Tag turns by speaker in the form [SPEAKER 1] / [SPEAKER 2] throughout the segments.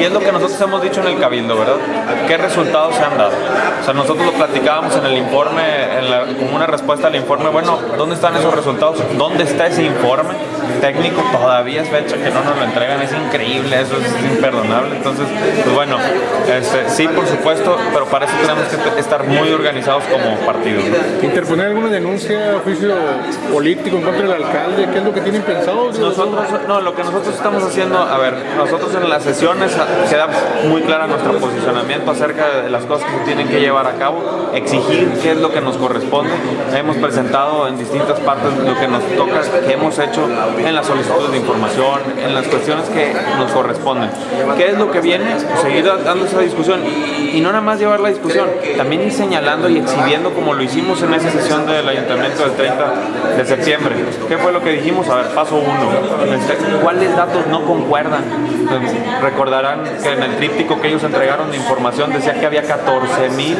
[SPEAKER 1] Y es lo que nosotros hemos dicho en el Cabildo, ¿verdad? ¿Qué resultados se han dado? O sea, nosotros lo platicábamos en el informe, en la, como una respuesta al informe, bueno, ¿dónde están esos resultados? ¿Dónde está ese informe técnico? Todavía es fecha que no nos lo entregan, es increíble, eso es imperdonable. Entonces, pues bueno, este, sí, por supuesto, pero para eso tenemos que estar muy organizados como partido.
[SPEAKER 2] ¿Interponer alguna denuncia, juicio político en contra del alcalde? ¿Qué es lo que tienen pensado?
[SPEAKER 1] Nosotros, no, lo que nosotros estamos haciendo, a ver, nosotros en las sesiones queda muy clara nuestro posicionamiento acerca de las cosas que tienen que llevar a cabo, exigir qué es lo que nos corresponde. Hemos presentado en distintas partes lo que nos toca, que hemos hecho en las solicitudes de información, en las cuestiones que nos corresponden. ¿Qué es lo que viene? Seguir dando esa discusión y no nada más llevar la discusión, también ir señalando y exhibiendo como lo hicimos en esa sesión del ayuntamiento del 30 de septiembre. ¿Qué fue lo que dijimos? A ver, paso uno. ¿Cuáles datos no concuerdan? Recordarán que en el tríptico que ellos entregaron de información decía que había 14 mil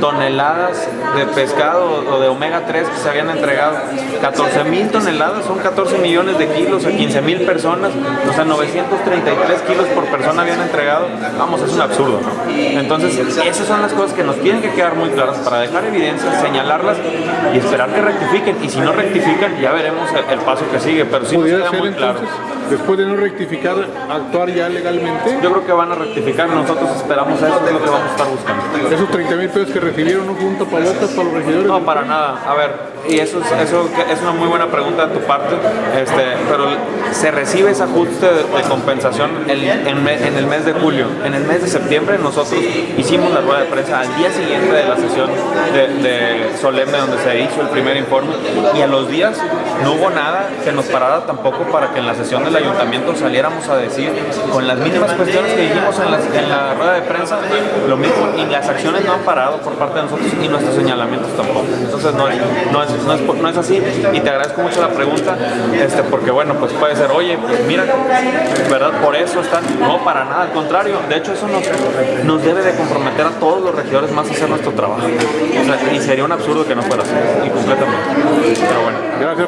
[SPEAKER 1] toneladas de pescado o de omega 3 que se habían entregado. 14 mil toneladas son 14 millones de kilos a 15 mil personas, o sea, 933 kilos por persona habían entregado. Vamos, es un absurdo, ¿no? Entonces, esas son las cosas que nos tienen que quedar muy claras para dejar evidencias, señalarlas y esperar que rectifiquen. Y si no rectifican, ya veremos el, paso que sigue, pero sí nos queda muy claro.
[SPEAKER 2] Después de no rectificar, actuar ya legalmente.
[SPEAKER 1] Yo creo que van a rectificar, nosotros esperamos eso, es lo que vamos a estar buscando.
[SPEAKER 2] Esos 30 mil pesos que recibieron no fue un tapabocas para los regidores.
[SPEAKER 1] No, para nada. A ver, y eso es, eso es una muy buena pregunta de tu parte, este, pero se recibe ese ajuste de, compensación en, el mes de julio. En el mes de septiembre nosotros hicimos la rueda de prensa al día siguiente de la sesión de, solemne donde se hizo el primer informe y a los días no hubo nada que nos parara tampoco para que en la sesión del ayuntamiento saliéramos a decir con las mínimas cuestiones que dijimos en la rueda de prensa, lo mismo, y las acciones no han parado por parte de nosotros y nuestros señalamientos tampoco. No, es, no, no es así y te agradezco mucho la pregunta, este, porque bueno, pues puede ser, oye, pues mira, ¿verdad? Por eso están, no, para nada, al contrario, de hecho eso nos, nos debe de comprometer a todos los regidores más a hacer nuestro trabajo. Y sería un absurdo que no fuera así, y completamente. Pero bueno.
[SPEAKER 2] Gracias,